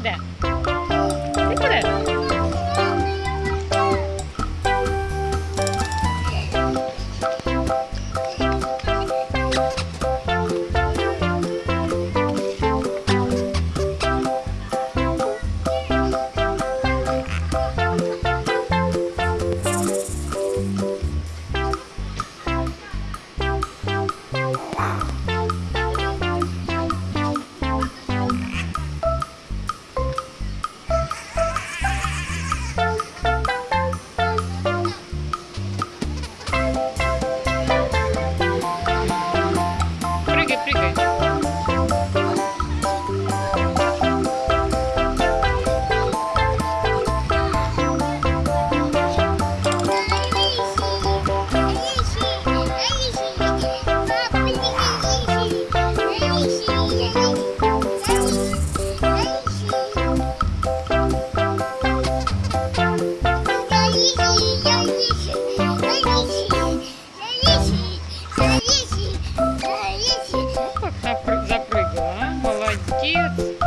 that. cute.